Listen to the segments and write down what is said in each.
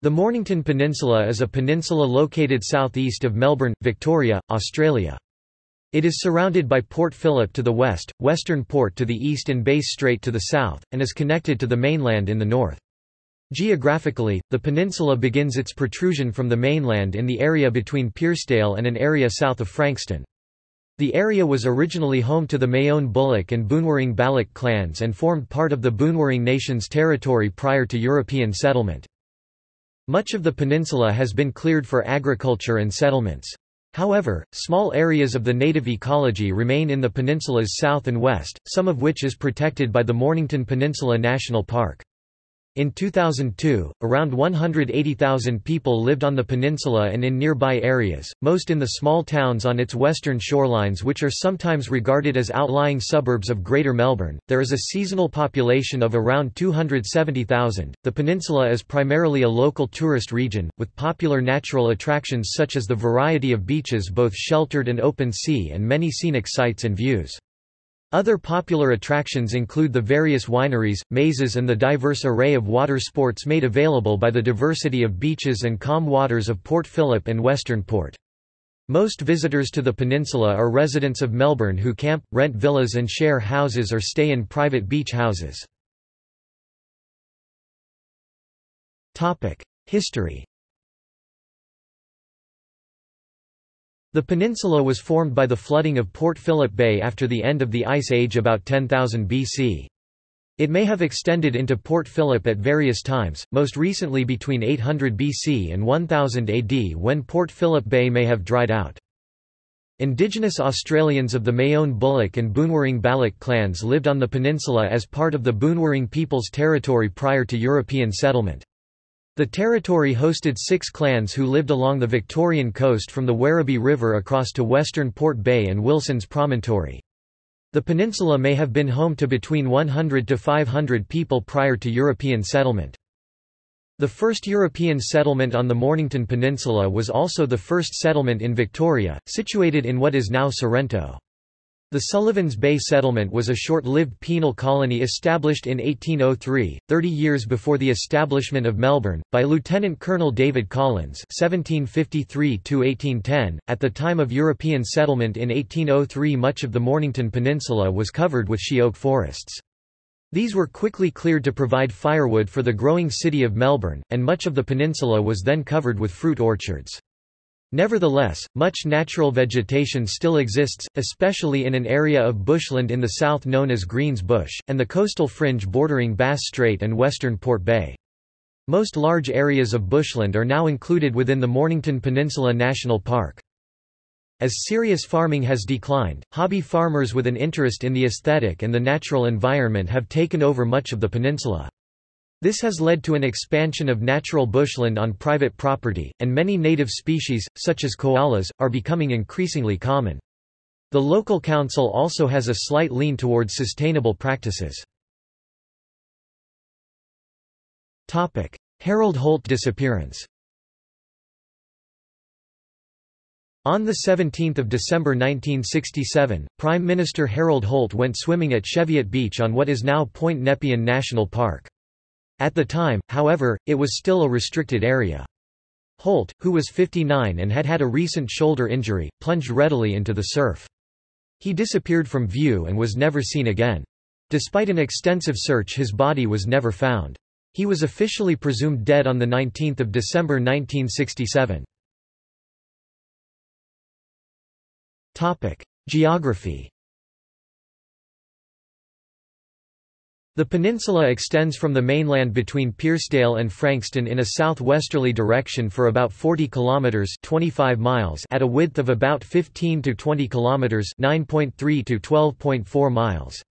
The Mornington Peninsula is a peninsula located southeast of Melbourne, Victoria, Australia. It is surrounded by Port Phillip to the west, Western Port to the east and Bass Strait to the south, and is connected to the mainland in the north. Geographically, the peninsula begins its protrusion from the mainland in the area between Pearsedale and an area south of Frankston. The area was originally home to the Mayone Bulluk and Boonwurrung Balluk clans and formed part of the Boonwurrung Nation's territory prior to European settlement. Much of the peninsula has been cleared for agriculture and settlements. However, small areas of the native ecology remain in the peninsula's south and west, some of which is protected by the Mornington Peninsula National Park. In 2002, around 180,000 people lived on the peninsula and in nearby areas, most in the small towns on its western shorelines, which are sometimes regarded as outlying suburbs of Greater Melbourne. There is a seasonal population of around 270,000. The peninsula is primarily a local tourist region, with popular natural attractions such as the variety of beaches, both sheltered and open sea, and many scenic sights and views. Other popular attractions include the various wineries, mazes and the diverse array of water sports made available by the diversity of beaches and calm waters of Port Phillip and Western Port. Most visitors to the peninsula are residents of Melbourne who camp, rent villas and share houses or stay in private beach houses. History The peninsula was formed by the flooding of Port Phillip Bay after the end of the Ice Age about 10,000 BC. It may have extended into Port Phillip at various times, most recently between 800 BC and 1000 AD when Port Phillip Bay may have dried out. Indigenous Australians of the Mayone Bulluk and Boonwurrung Balluk clans lived on the peninsula as part of the Boonwurrung People's Territory prior to European settlement. The territory hosted six clans who lived along the Victorian coast from the Werribee River across to western Port Bay and Wilson's Promontory. The peninsula may have been home to between 100 to 500 people prior to European settlement. The first European settlement on the Mornington Peninsula was also the first settlement in Victoria, situated in what is now Sorrento. The Sullivans Bay Settlement was a short-lived penal colony established in 1803, 30 years before the establishment of Melbourne, by Lieutenant Colonel David Collins (1753–1810). At the time of European settlement in 1803, much of the Mornington Peninsula was covered with she oak forests. These were quickly cleared to provide firewood for the growing city of Melbourne, and much of the peninsula was then covered with fruit orchards. Nevertheless, much natural vegetation still exists, especially in an area of bushland in the south known as Greens Bush, and the coastal fringe bordering Bass Strait and western Port Bay. Most large areas of bushland are now included within the Mornington Peninsula National Park. As serious farming has declined, hobby farmers with an interest in the aesthetic and the natural environment have taken over much of the peninsula. This has led to an expansion of natural bushland on private property, and many native species, such as koalas, are becoming increasingly common. The local council also has a slight lean towards sustainable practices. Harold Holt disappearance On 17 December 1967, Prime Minister Harold Holt went swimming at Cheviot Beach on what is now Point Nepean National Park. At the time, however, it was still a restricted area. Holt, who was 59 and had had a recent shoulder injury, plunged readily into the surf. He disappeared from view and was never seen again. Despite an extensive search his body was never found. He was officially presumed dead on 19 December 1967. Geography The peninsula extends from the mainland between Pearsedale and Frankston in a southwesterly direction for about 40 kilometers (25 miles) at a width of about 15 to 20 kilometers (9.3 to 12.4 miles).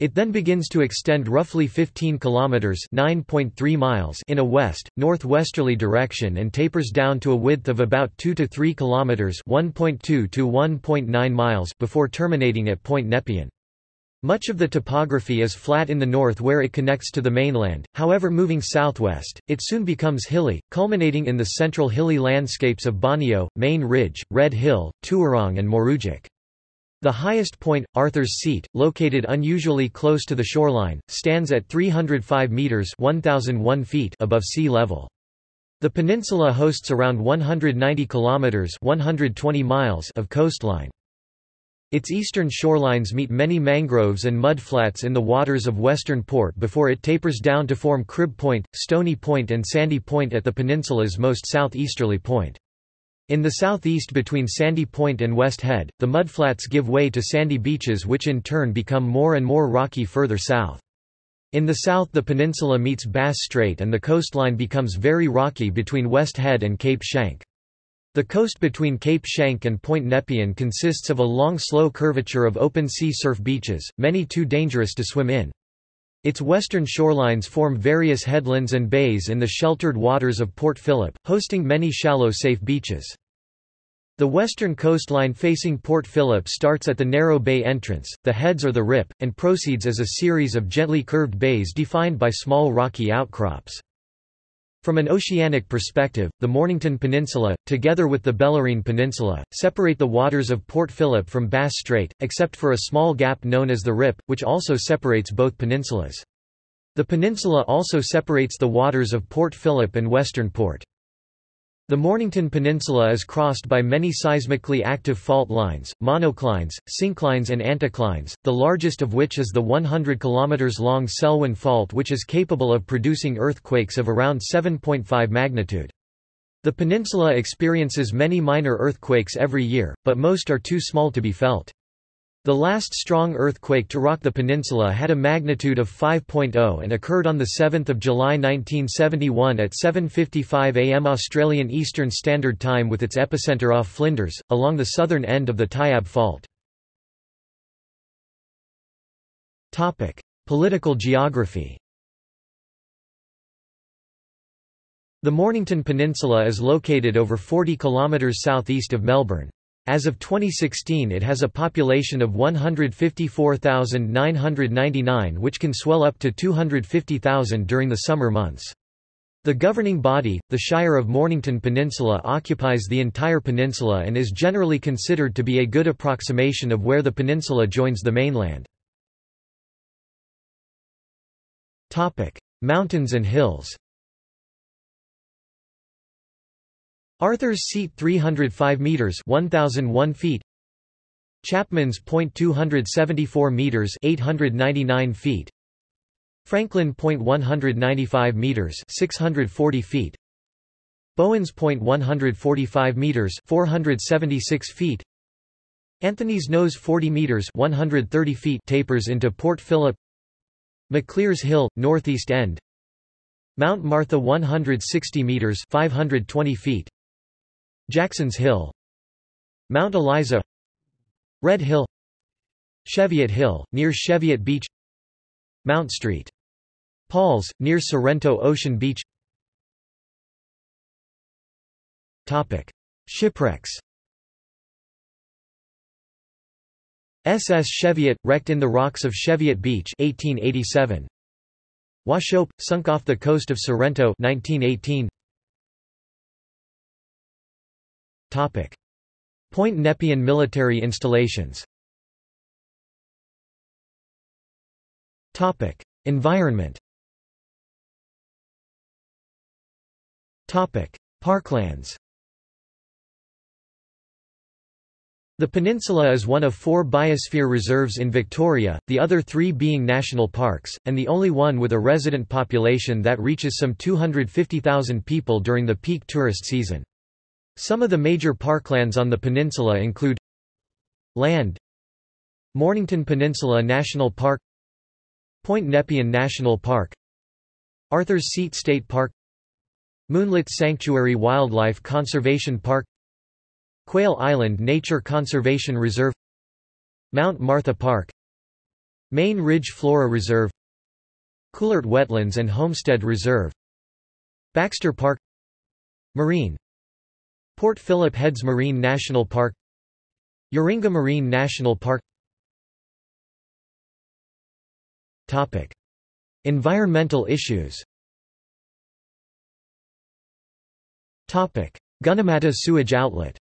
It then begins to extend roughly 15 kilometers (9.3 miles) in a west northwesterly direction and tapers down to a width of about 2 to 3 kilometers (1.2 to 1.9 miles) before terminating at Point Nepean. Much of the topography is flat in the north where it connects to the mainland, however moving southwest, it soon becomes hilly, culminating in the central hilly landscapes of Boneo, Main Ridge, Red Hill, Tuerong and Moorooduc. The highest point, Arthur's Seat, located unusually close to the shoreline, stands at 305 metres 1,001 feet above sea level. The peninsula hosts around 190 kilometers (120 miles) of coastline. Its eastern shorelines meet many mangroves and mudflats in the waters of Western Port before it tapers down to form Crib Point, Stony Point and Sandy Point at the peninsula's most southeasterly point. In the southeast between Sandy Point and West Head, the mudflats give way to sandy beaches which in turn become more and more rocky further south. In the south the peninsula meets Bass Strait and the coastline becomes very rocky between West Head and Cape Schanck. The coast between Cape Schanck and Point Nepean consists of a long slow curvature of open sea surf beaches, many too dangerous to swim in. Its western shorelines form various headlands and bays in the sheltered waters of Port Phillip, hosting many shallow safe beaches. The western coastline facing Port Phillip starts at the narrow bay entrance, the heads or the rip, and proceeds as a series of gently curved bays defined by small rocky outcrops. From an oceanic perspective, the Mornington Peninsula, together with the Bellarine Peninsula, separate the waters of Port Phillip from Bass Strait, except for a small gap known as the Rip, which also separates both peninsulas. The peninsula also separates the waters of Port Phillip and Western Port. The Mornington Peninsula is crossed by many seismically active fault lines, monoclines, synclines and anticlines, the largest of which is the 100 km long Selwyn Fault which is capable of producing earthquakes of around 7.5 magnitude. The peninsula experiences many minor earthquakes every year, but most are too small to be felt. The last strong earthquake to rock the peninsula had a magnitude of 5.0 and occurred on 7 July 1971 at 7.55 am Australian Eastern Standard Time with its epicenter off Flinders, along the southern end of the Tyabb Fault. Political geography The Mornington Peninsula is located over 40 km southeast of Melbourne. As of 2016 it has a population of 154,999 which can swell up to 250,000 during the summer months. The governing body, the Shire of Mornington Peninsula occupies the entire peninsula and is generally considered to be a good approximation of where the peninsula joins the mainland. Mountains and hills Arthur's Seat 305 meters 1001 feet. Chapman's Point 274 meters 899 feet. Franklin Point 195 meters 640 feet. Bowen's Point 145 meters 476 feet. Anthony's Nose 40 meters 130 feet tapers into Port Phillip. Maclear's Hill northeast end. Mount Martha 160 meters 520 feet Jackson's Hill Mount Eliza Red Hill Cheviot Hill, near Cheviot Beach Mount Street. Paul's, near Sorrento Ocean Beach Topic. Shipwrecks SS Cheviot, wrecked in the rocks of Cheviot Beach 1887. Washope, sunk off the coast of Sorrento 1918. Point Nepean military installations. Environment. Parklands. The peninsula is one of four biosphere reserves in Victoria, the other three being national parks, and the only one with a resident population that reaches some 250,000 people during the peak tourist season. Some of the major parklands on the peninsula include Land Mornington Peninsula National Park Point Nepean National Park Arthur's Seat State Park Moonlit Sanctuary Wildlife Conservation Park Quail Island Nature Conservation Reserve Mount Martha Park Main Ridge Flora Reserve Coolart Wetlands and Homestead Reserve Baxter Park Marine Port Phillip Heads Marine National Park Yaringa Marine National Park Topic. Environmental issues Topic. Gunnamatta sewage outlet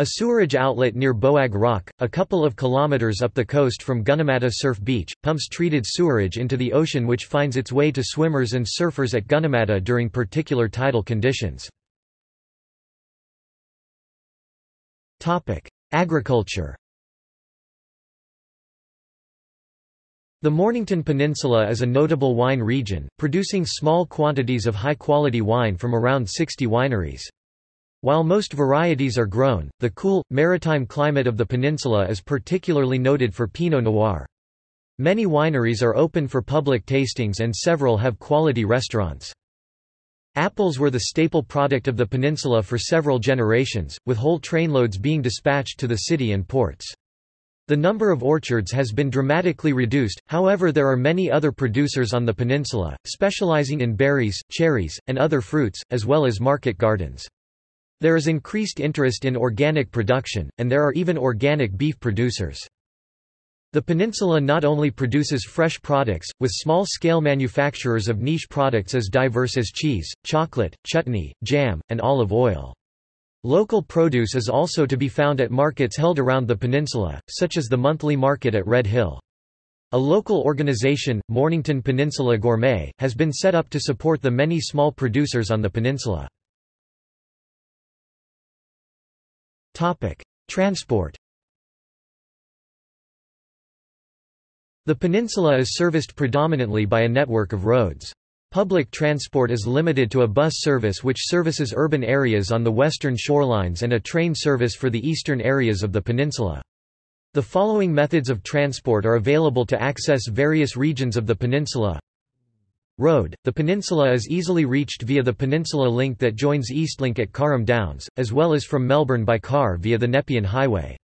A sewerage outlet near Boag Rock, a couple of kilometers up the coast from Gunnamatta Surf Beach, pumps treated sewerage into the ocean which finds its way to swimmers and surfers at Gunnamatta during particular tidal conditions. Agriculture The Mornington Peninsula is a notable wine region, producing small quantities of high-quality wine from around 60 wineries. While most varieties are grown, the cool, maritime climate of the peninsula is particularly noted for Pinot Noir. Many wineries are open for public tastings and several have quality restaurants. Apples were the staple product of the peninsula for several generations, with whole trainloads being dispatched to the city and ports. The number of orchards has been dramatically reduced, however there are many other producers on the peninsula, specializing in berries, cherries, and other fruits, as well as market gardens. There is increased interest in organic production, and there are even organic beef producers. The peninsula not only produces fresh products, with small-scale manufacturers of niche products as diverse as cheese, chocolate, chutney, jam, and olive oil. Local produce is also to be found at markets held around the peninsula, such as the monthly market at Red Hill. A local organization, Mornington Peninsula Gourmet, has been set up to support the many small producers on the peninsula. Transport The peninsula is serviced predominantly by a network of roads. Public transport is limited to a bus service which services urban areas on the western shorelines and a train service for the eastern areas of the peninsula. The following methods of transport are available to access various regions of the peninsula. Road. The peninsula is easily reached via the Peninsula Link that joins Eastlink at Carrum Downs, as well as from Melbourne by car via the Nepean Highway.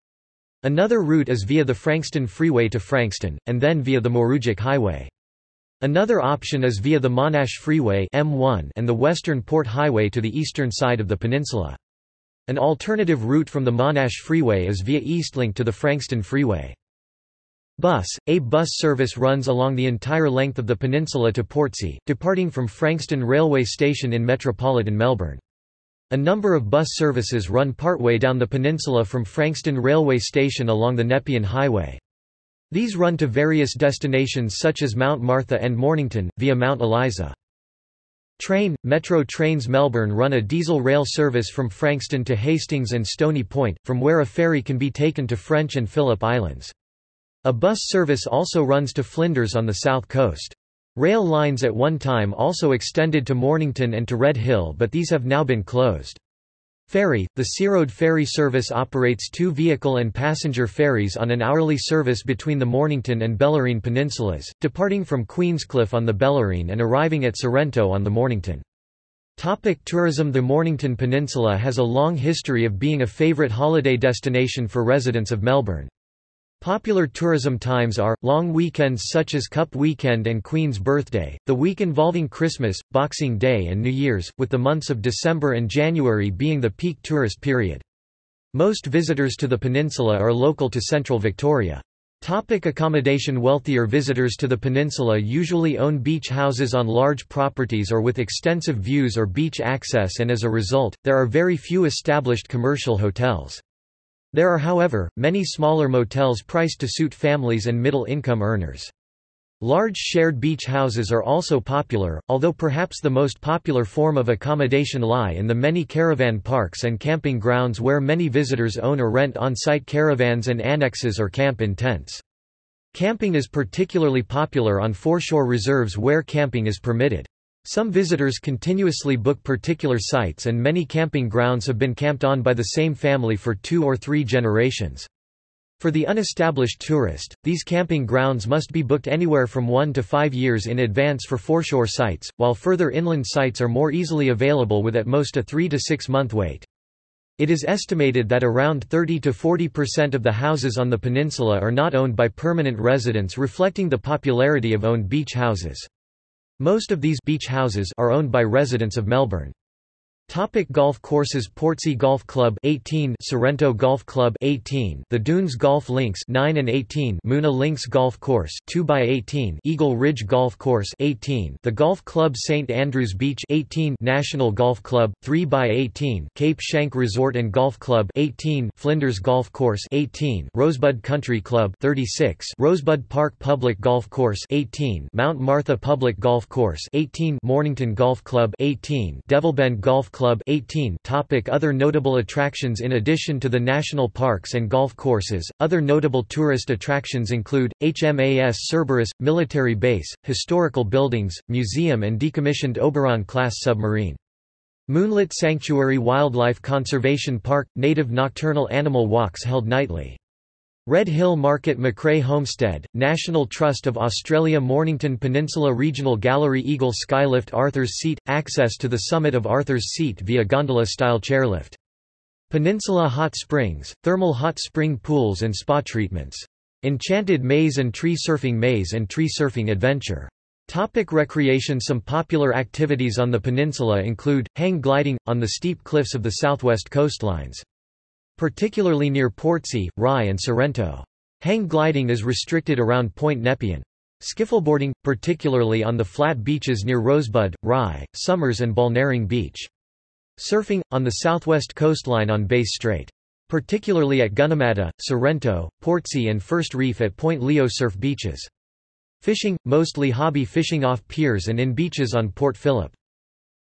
Another route is via the Frankston Freeway to Frankston, and then via the Moorooduc Highway. Another option is via the Monash Freeway M1 and the Western Port Highway to the eastern side of the peninsula. An alternative route from the Monash Freeway is via Eastlink to the Frankston Freeway. Bus – A bus service runs along the entire length of the peninsula to Portsea, departing from Frankston Railway Station in metropolitan Melbourne. A number of bus services run partway down the peninsula from Frankston Railway Station along the Nepean Highway. These run to various destinations such as Mount Martha and Mornington, via Mount Eliza. Train – Metro Trains Melbourne run a diesel rail service from Frankston to Hastings and Stony Point, from where a ferry can be taken to French and Phillip Islands. A bus service also runs to Flinders on the south coast. Rail lines at one time also extended to Mornington and to Red Hill but these have now been closed. Ferry – The Searoad ferry service operates two vehicle and passenger ferries on an hourly service between the Mornington and Bellarine peninsulas, departing from Queenscliff on the Bellarine and arriving at Sorrento on the Mornington. Topic tourism The Mornington Peninsula has a long history of being a favourite holiday destination for residents of Melbourne. Popular tourism times are, long weekends such as Cup Weekend and Queen's Birthday, the week involving Christmas, Boxing Day and New Year's, with the months of December and January being the peak tourist period. Most visitors to the peninsula are local to central Victoria. Topic accommodation Wealthier visitors to the peninsula usually own beach houses on large properties or with extensive views or beach access and as a result, there are very few established commercial hotels. There are however, many smaller motels priced to suit families and middle-income earners. Large shared beach houses are also popular, although perhaps the most popular form of accommodation lie in the many caravan parks and camping grounds where many visitors own or rent on-site caravans and annexes or camp in tents. Camping is particularly popular on foreshore reserves where camping is permitted. Some visitors continuously book particular sites and many camping grounds have been camped on by the same family for two or three generations. For the unestablished tourist, these camping grounds must be booked anywhere from one to five years in advance for foreshore sites, while further inland sites are more easily available with at most a three to six month wait. It is estimated that around 30 to 40% of the houses on the peninsula are not owned by permanent residents reflecting the popularity of owned beach houses. Most of these beach houses are owned by residents of Melbourne. Topic golf courses Portsea Golf Club 18 Sorrento Golf Club 18 The Dunes Golf Links 9 and 18 Moona Links Golf Course 2 by 18 Eagle Ridge Golf Course 18 The Golf Club St Andrews Beach 18 National Golf Club 3 by 18 Cape Schanck Resort and Golf Club 18 Flinders Golf Course 18 Rosebud Country Club 36 Rosebud Park Public Golf Course 18 Mount Martha Public Golf Course 18 Mornington Golf Club 18 Devilbend Golf Club Club 18 topic Other notable attractions In addition to the national parks and golf courses, other notable tourist attractions include, HMAS Cerberus, military base, historical buildings, museum and decommissioned Oberon-class submarine. Moonlit Sanctuary Wildlife Conservation Park – Native nocturnal animal walks held nightly. Red Hill Market McCrae Homestead, National Trust of Australia Mornington Peninsula Regional Gallery Eagle Skylift Arthur's Seat – Access to the summit of Arthur's Seat via gondola-style chairlift. Peninsula Hot Springs, thermal hot spring pools and spa treatments. Enchanted Maze and Tree Surfing Maze and Tree Surfing Adventure. Topic recreation Some popular activities on the peninsula include, hang gliding, on the steep cliffs of the southwest coastlines particularly near Portsea, Rye and Sorrento. Hang gliding is restricted around Point Nepean. Skiffleboarding, particularly on the flat beaches near Rosebud, Rye, Somers and Balnarring Beach. Surfing, on the southwest coastline on Bass Strait. Particularly at Gunnamatta, Sorrento, Portsea and First Reef at Point Leo surf beaches. Fishing, mostly hobby fishing off piers and in beaches on Port Phillip.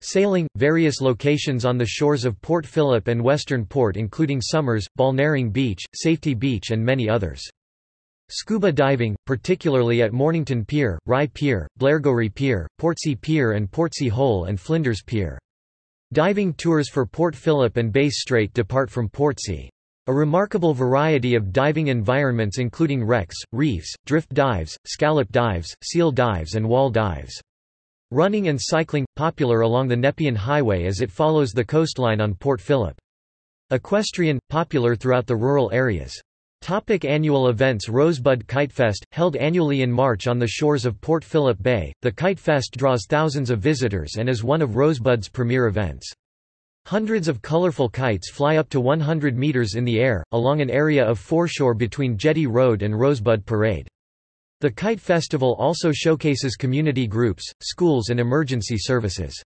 Sailing, various locations on the shores of Port Phillip and Western Port including Somers, Balnarring Beach, Safety Beach and many others. Scuba diving, particularly at Mornington Pier, Rye Pier, Blairgowrie Pier, Portsea Pier and Portsea Hole and Flinders Pier. Diving tours for Port Phillip and Bass Strait depart from Portsea. A remarkable variety of diving environments including wrecks, reefs, drift dives, scallop dives, seal dives and wall dives. Running and cycling, popular along the Nepean Highway as it follows the coastline on Port Phillip. Equestrian, popular throughout the rural areas. Topic annual events Rosebud Kite Fest, held annually in March on the shores of Port Phillip Bay, the Kite Fest draws thousands of visitors and is one of Rosebud's premier events. Hundreds of colorful kites fly up to 100 meters in the air, along an area of foreshore between Jetty Road and Rosebud Parade. The Kite Festival also showcases community groups, schools and emergency services.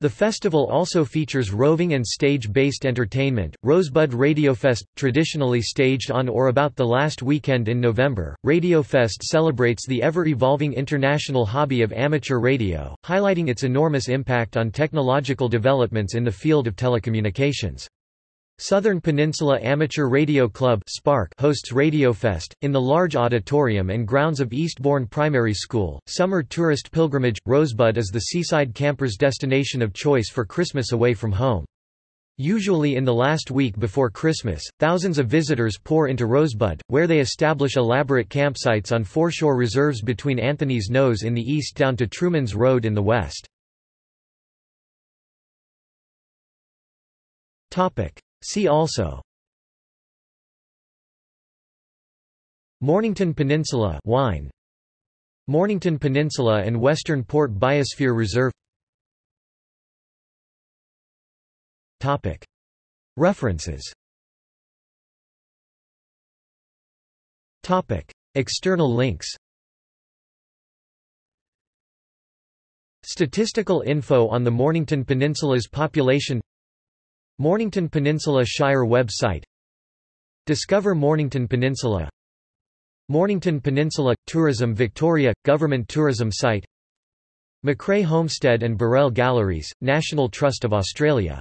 The festival also features roving and stage-based entertainment. Rosebud Radiofest, traditionally staged on or about the last weekend in November, Radiofest celebrates the ever-evolving international hobby of amateur radio, highlighting its enormous impact on technological developments in the field of telecommunications. Southern Peninsula Amateur Radio Club SPARC hosts Radiofest, in the large auditorium and grounds of Eastbourne Primary School. Summer tourist pilgrimage Rosebud is the seaside camper's destination of choice for Christmas away from home. Usually in the last week before Christmas, thousands of visitors pour into Rosebud, where they establish elaborate campsites on foreshore reserves between Anthony's Nose in the east down to Truman's Road in the west. See also. Mornington Peninsula wine. Mornington Peninsula and Western Port Biosphere Reserve. Topic. References. Topic. External links. Statistical info on the Mornington Peninsula's population Mornington Peninsula Shire website. Discover Mornington Peninsula. Mornington Peninsula – Tourism Victoria – Government tourism site. McCrae Homestead and Burrell Galleries, National Trust of Australia